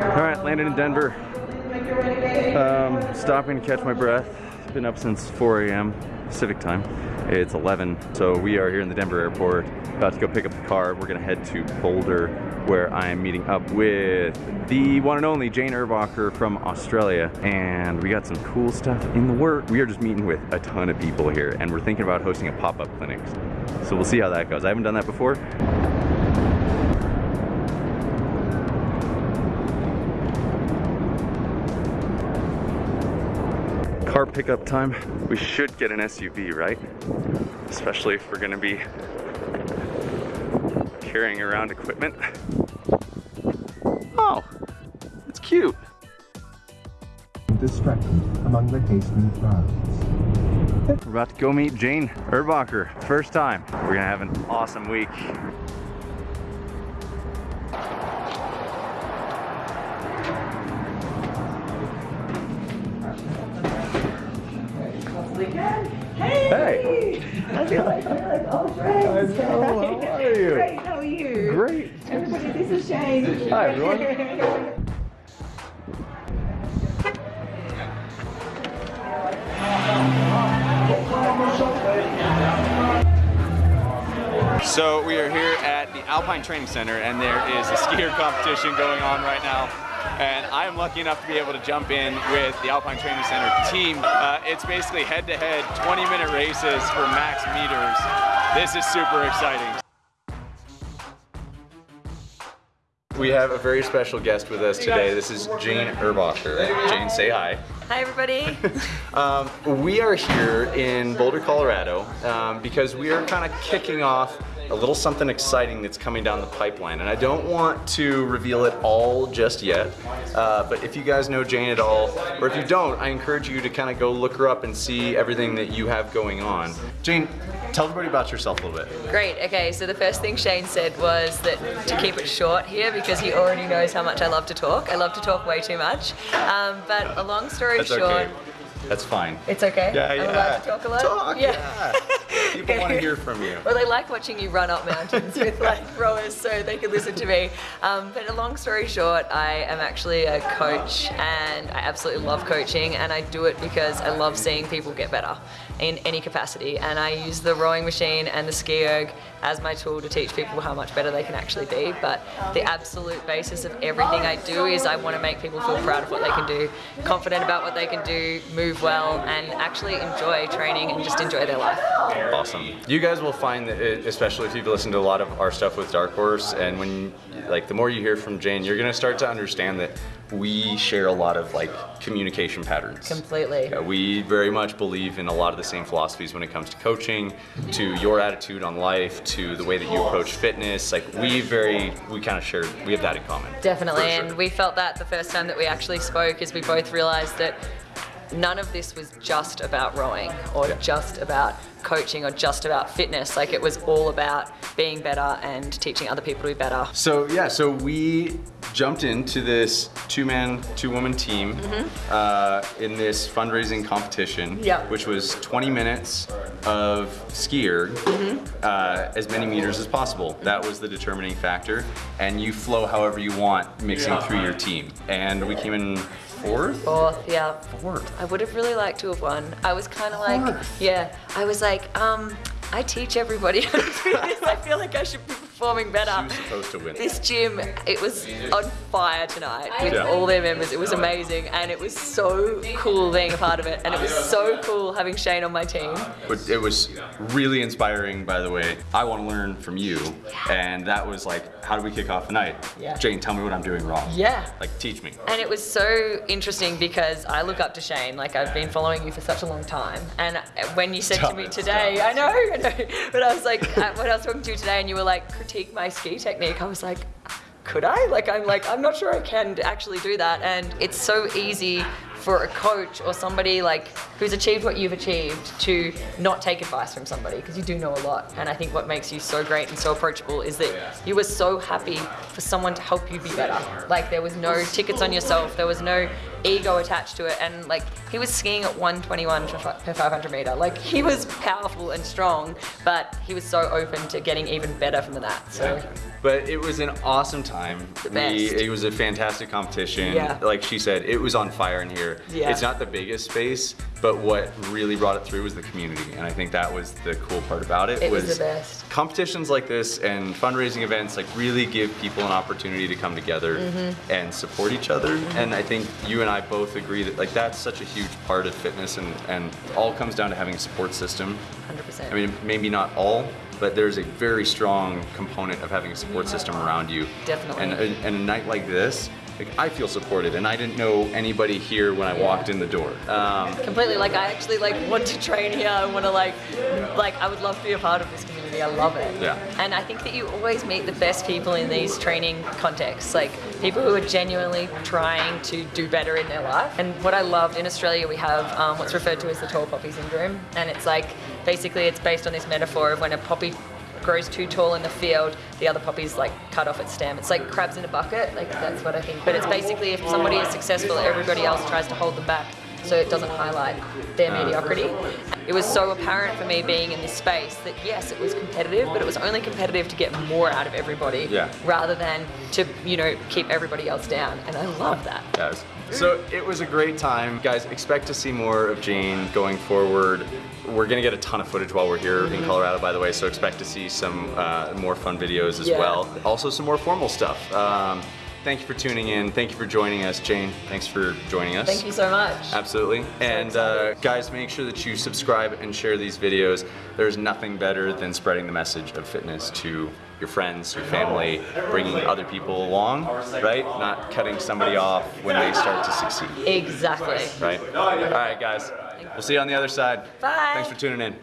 All right, landed in Denver. Um, stopping to catch my breath. It's Been up since 4 a.m. Pacific time. It's 11, so we are here in the Denver airport, about to go pick up the car. We're gonna head to Boulder, where I am meeting up with the one and only Jane Erbacher from Australia. And we got some cool stuff in the work. We are just meeting with a ton of people here, and we're thinking about hosting a pop-up clinic. So we'll see how that goes. I haven't done that before. Car pickup time. We should get an SUV, right? Especially if we're gonna be carrying around equipment. Oh, it's cute. Distracted among the crowds. We're about to go meet Jane Erbacher. First time. We're gonna have an awesome week. Hey! I feel like we're like old friends. I know, how are you? Great, how are you? Great. Everybody, this is Shane. Hi, everyone. So we are here at the Alpine Training Center and there is a ski erg competition going on right now. And I am lucky enough to be able to jump in with the Alpine Training Center team. Uh, it's basically head-to-head 20-minute races for max meters. This is super exciting. We have a very special guest with us today. This is Jane Erbacher. Jane, say hi. Hi everybody. Um, we are here in Boulder, Colorado um, because we are kind of kicking off a little something exciting that's coming down the pipeline. And I don't want to reveal it all just yet, uh, but if you guys know Jane at all, or if you don't, I encourage you to kind of go look her up and see everything that you have going on. Jane, tell everybody about yourself a little bit. Great, okay, so the first thing Shane said was that to keep it short here because he already knows how much I love to talk. I love to talk way too much. Um, but a long story That's short, okay. That's fine. it's okay? Yeah, I'm yeah. allowed to talk a lot? Talk, yeah. People want to hear from you. Well, they like watching you run up mountains with like rowers so they can listen to me. Um, but a long story short, I am actually a coach and I absolutely love coaching and I do it because I love seeing people get better in any capacity. And I use the rowing machine and the ski erg as my tool to teach people how much better they can actually be. But the absolute basis of everything I do is I want to make people feel proud of what they can do, confident about what they can do, move well, and actually enjoy training and just enjoy their life. Awesome. You guys will find that, it, especially if you've listened to a lot of our stuff with Dark Horse, and when, like, the more you hear from Jane, you're gonna start to understand that we share a lot of like communication patterns. Completely. Yeah, we very much believe in a lot of the same philosophies when it comes to coaching, to your attitude on life, to the way that you approach fitness. Like we very, we kind of share, we have that in common. Definitely, sure. and we felt that the first time that we actually spoke is we both realized that none of this was just about rowing or Yeah. just about coaching or just about fitness. Like it was all about being better and teaching other people to be better. So yeah, so we jumped into this two-man, two-woman team uh, in this fundraising competition, Yeah. which was 20 minutes of ski erg, uh, as many meters as possible. That was the determining factor, and you flow however you want, mixing through your team. And we came in fourth. Fourth, yeah. Fourth. I would have really liked to have won. I was kind of like, yeah, I was like, um, I teach everybody how to do this. I feel like I should be performing better. She was supposed to win. This gym, it was on fire tonight with Yeah. all their members. It was amazing and it was so cool being a part of it. And it was so cool having Shane on my team. But it was really inspiring, by the way. I want to learn from you, and that was like, how do we kick off the night? Yeah. Jane, tell me what I'm doing wrong. Yeah. Like, teach me. And it was so interesting because I look up to Shane. Like I've been following you for such a long time. And when you said Stop to me it, today, I know, I know. But I was like, uh, when I was talking to you today, and you were like, critique my ski technique. I was like. Could I? Like I'm like I'm not sure I can actually do that and it's so easy for a coach or somebody like who's achieved what you've achieved to not take advice from somebody because you do know a lot. And I think what makes you so great and so approachable is that you were so happy for someone to help you be better. Like there was no tickets on yourself, there was no ego attached to it. And like he was skiing at 121 per 500 meter. Like he was powerful and strong, but he was so open to getting even better from that. So But it was an awesome time. We- it was a fantastic competition. Yeah. Like she said, it was on fire in here. Yeah. It's not the biggest space, but what really brought it through was the community. And I think that was the cool part about it. It was the best. Competitions like this and fundraising events like really give people an opportunity to come together Mm-hmm. and support each other. And I think you and I both agree that like that's such a huge part of fitness and, and all comes down to having a support system 100%. I mean, maybe not all, but there's a very strong component of having a support system around you. Definitely. And a, and a night like this, like I feel supported, and I didn't know anybody here when I walked in the door. Um, completely like I actually like want to train here. I want to like like I would love to be a part of this community. I love it. Yeah. and I think that you always meet the best people in these training contexts like people who are genuinely trying to do better in their life. And what I loved in Australia we have um, what's referred to as the tall poppy syndrome. And it's like basically it's based on this metaphor of when a poppy grows too tall in the field, the other poppies like cut off its stem. It's like crabs in a bucket, like that's what I think. But it's basically if somebody is successful, everybody else tries to hold them back so it doesn't highlight their mediocrity. It was so apparent for me being in this space that yes, it was competitive, but it was only competitive to get more out of everybody Yeah. rather than to, you know, keep everybody else down. And I love that. guys. So it was a great time. Guys, expect to see more of Jane going forward. We're gonna get a ton of footage while we're here in Colorado, by the way, so expect to see some uh, more fun videos as Yeah. well. Also some more formal stuff. Um, thank you for tuning in. Thank you for joining us. Jane, thanks for joining us. Thank you so much. Absolutely. And uh, guys, make sure that you subscribe and share these videos. There's nothing better than spreading the message of fitness to your friends, your family, bringing other people along, right? Not cutting somebody off when they start to succeed, Exactly. right? All right, guys. We'll see you on the other side. Bye. Thanks for tuning in.